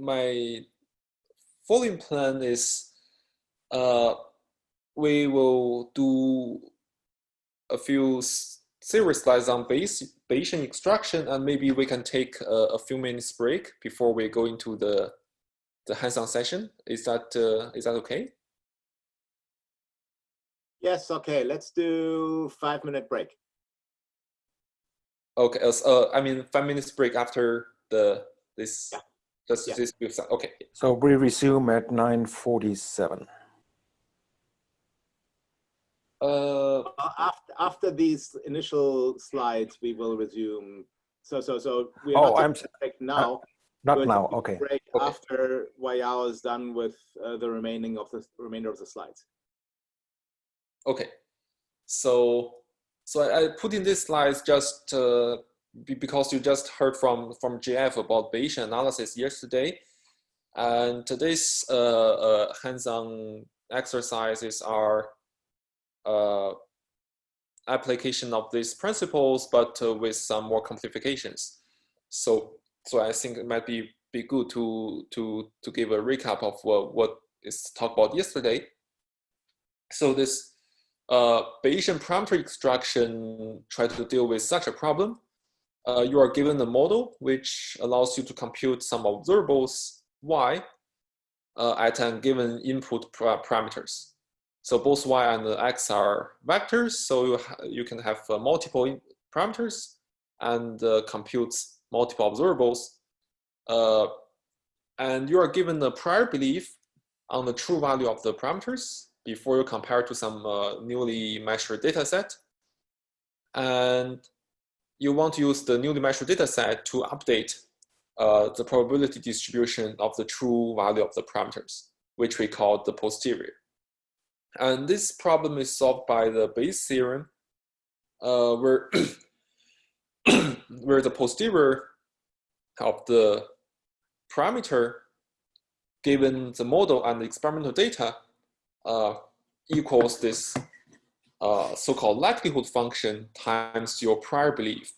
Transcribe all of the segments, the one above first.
my following plan is uh, we will do a few series slides on Bayes, Bayesian extraction, and maybe we can take a, a, few minutes break before we go into the the hands-on session. Is that uh, is that okay? Yes. Okay. Let's do five minute break. Okay. Uh, I mean five minutes break after the this. Yeah. Just yeah. this. Okay. So we resume at nine forty-seven. Uh, after after these initial slides, we will resume. So so so we oh, I'm break now. Uh, not now. Okay. Break okay. after Weiyao is done with uh, the remaining of the remainder of the slides. Okay. So so I, I put in these slides just uh, because you just heard from from JF about Bayesian analysis yesterday, and today's uh, uh, hands-on exercises are uh, application of these principles, but uh, with some more complications. So, so I think it might be be good to to to give a recap of what what is talked about yesterday. So this uh, Bayesian parameter extraction try to deal with such a problem. Uh, you are given a model which allows you to compute some observables y uh, at a given input parameters. So both y and x are vectors, so you, you can have uh, multiple parameters and uh, compute multiple observables. Uh, and you are given a prior belief on the true value of the parameters before you compare to some uh, newly measured data set. And you want to use the newly measured data set to update uh, the probability distribution of the true value of the parameters, which we call the posterior. And this problem is solved by the Bayes theorem, uh, where, where the posterior of the parameter given the model and the experimental data uh, equals this uh, so-called likelihood function times your prior belief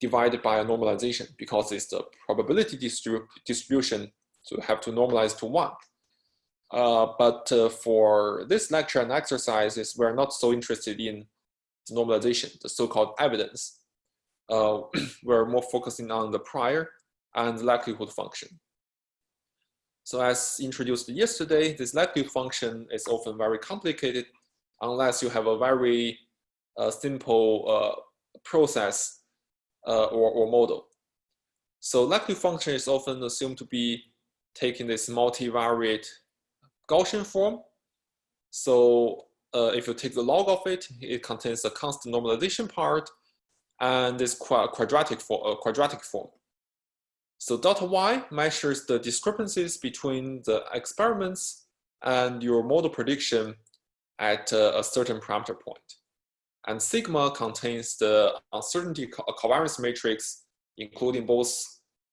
divided by a normalization because it's the probability distribu distribution so you have to normalize to one. Uh, but uh, for this lecture and exercises, we're not so interested in the normalization, the so-called evidence. Uh, we're more focusing on the prior and likelihood function. So as introduced yesterday, this likelihood function is often very complicated unless you have a very uh, simple uh, process uh, or, or model. So likelihood function is often assumed to be taking this multivariate Gaussian form. So uh, if you take the log of it, it contains a constant normalization part and this quadratic, for, uh, quadratic form. So delta y measures the discrepancies between the experiments and your model prediction at a certain parameter point. And sigma contains the uncertainty covariance matrix, including both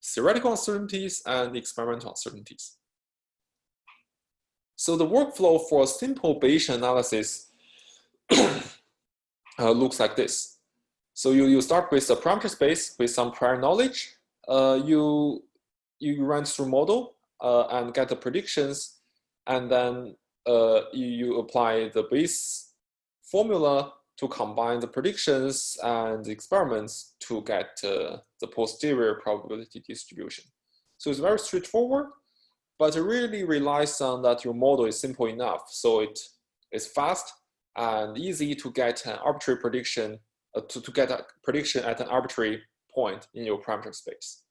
theoretical uncertainties and experimental uncertainties. So the workflow for a simple Bayesian analysis uh, looks like this. So you, you start with a parameter space with some prior knowledge. Uh, you, you run through model uh, and get the predictions. And then uh, you, apply the Bayes formula to combine the predictions and the experiments to get uh, the posterior probability distribution. So it's very straightforward but it really relies on that your model is simple enough. So it is fast and easy to get an arbitrary prediction, uh, to, to get a prediction at an arbitrary point in your parameter space.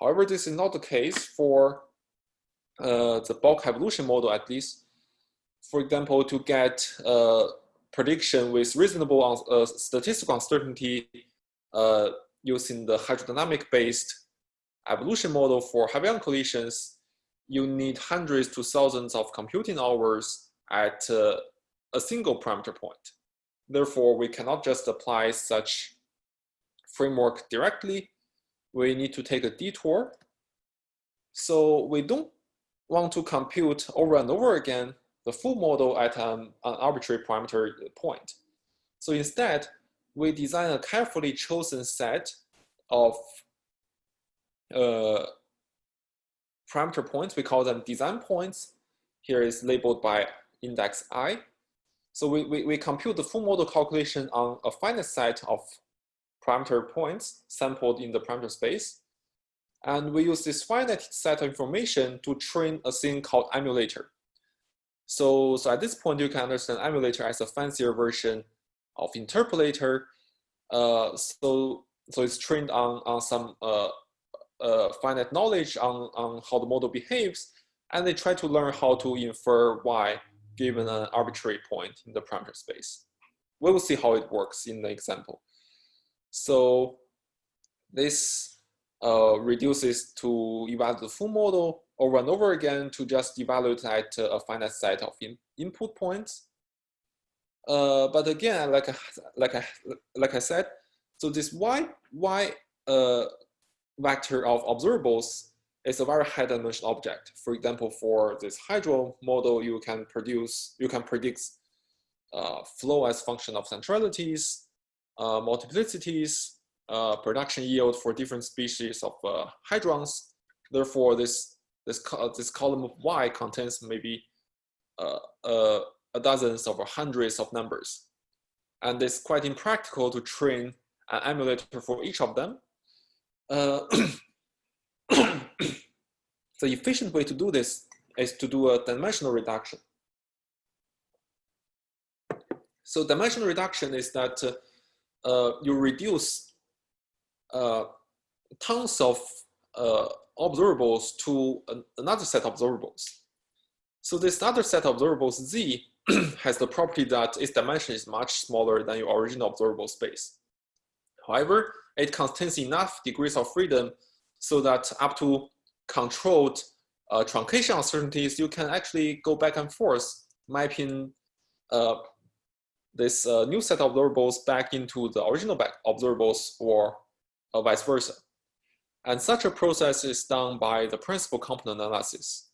However, this is not the case for uh, the bulk evolution model at least. For example, to get a prediction with reasonable uh, statistical uncertainty uh, using the hydrodynamic based evolution model for heavy collisions, you need hundreds to thousands of computing hours at uh, a single parameter point. Therefore, we cannot just apply such framework directly. We need to take a detour. So we don't want to compute over and over again the full model at an, an arbitrary parameter point. So instead, we design a carefully chosen set of uh, parameter points. We call them design points. Here is labeled by index i. So we, we, we compute the full model calculation on a finite set of parameter points sampled in the parameter space. And we use this finite set of information to train a thing called emulator. So, so at this point, you can understand emulator as a fancier version of interpolator. Uh, so, so it's trained on, on some uh, uh, finite knowledge on, on how the model behaves, and they try to learn how to infer y given an arbitrary point in the parameter space. We will see how it works in the example. So this uh, reduces to evaluate the full model over and over again to just evaluate at a finite set of in input points. Uh, but again, like, like, I, like I said, so this y, y uh, vector of observables is a very high dimensional object. For example, for this hydro model, you can produce, you can predict uh, flow as function of centralities, uh, multiplicities, uh, production yield for different species of uh, hadrons. Therefore, this this this column of y contains maybe uh, uh, a dozens or hundreds of numbers, and it's quite impractical to train an emulator for each of them. Uh, the efficient way to do this is to do a dimensional reduction. So dimensional reduction is that uh, you reduce uh, tons of uh, observables to an, another set of observables. So this other set of observables Z has the property that its dimension is much smaller than your original observable space. However, it contains enough degrees of freedom so that up to controlled uh, truncation uncertainties, you can actually go back and forth mapping uh, this uh, new set of observables back into the original back observables or uh, vice versa. And such a process is done by the principal component analysis.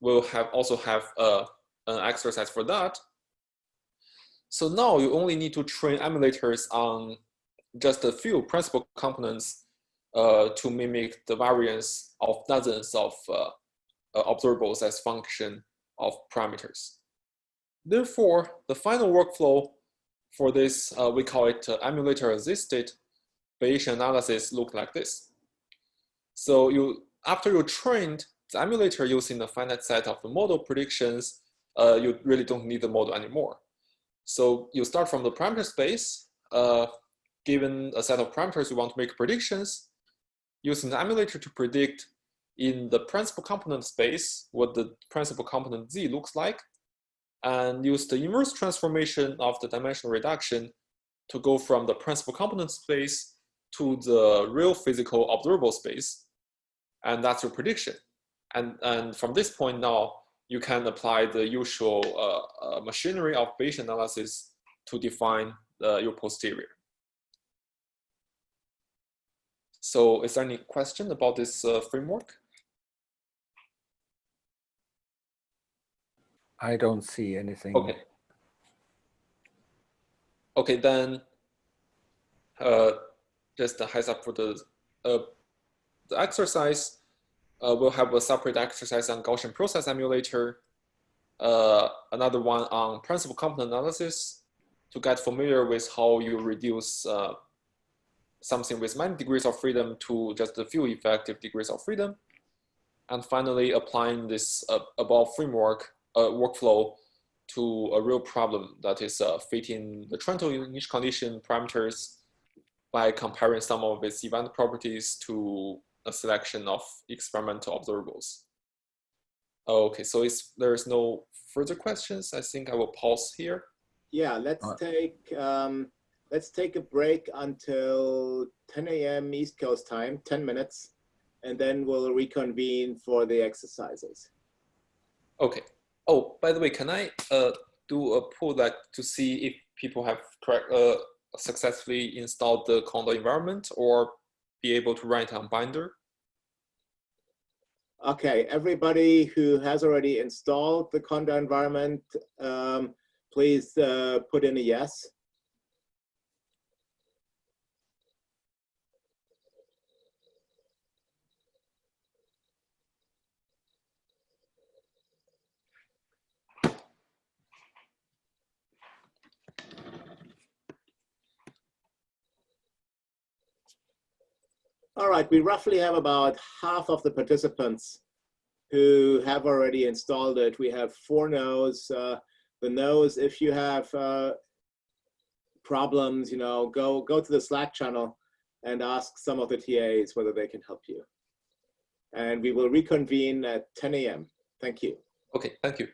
We'll have also have uh, an exercise for that. So now you only need to train emulators on just a few principal components uh, to mimic the variance of dozens of uh, uh, observables as function of parameters. Therefore, the final workflow for this, uh, we call it uh, emulator-assisted Bayesian analysis look like this. So you, after you trained the emulator using the finite set of the model predictions, uh, you really don't need the model anymore. So you start from the parameter space, uh, given a set of parameters you want to make predictions, using the emulator to predict in the principal component space what the principal component z looks like, and use the inverse transformation of the dimensional reduction to go from the principal component space to the real physical observable space. And that's your prediction. And, and from this point now, you can apply the usual uh, uh, machinery of Bayesian analysis to define uh, your posterior. So is there any question about this uh, framework? I don't see anything. Okay. Okay, then uh, just a heads up for the, uh, the exercise. Uh, we'll have a separate exercise on Gaussian process emulator, uh, another one on principal component analysis to get familiar with how you reduce uh, something with many degrees of freedom to just a few effective degrees of freedom. And finally, applying this uh, above framework uh, workflow to a real problem that is uh, fitting the Trento initial condition parameters by comparing some of its event properties to a selection of experimental observables. Okay, so if there's no further questions, I think I will pause here. Yeah, let's take um, let's take a break until 10 a.m. East Coast time, 10 minutes, and then we'll reconvene for the exercises. Okay. Oh, by the way, can I uh, do a pull that to see if people have correct, uh, successfully installed the Conda environment or be able to write on Binder? Okay, everybody who has already installed the Conda environment, um, please uh, put in a yes. All right, we roughly have about half of the participants who have already installed it. We have four no's. Uh, the no's, if you have uh, problems, you know, go go to the Slack channel and ask some of the TAs whether they can help you. And we will reconvene at 10 a.m. Thank you. Okay, thank you.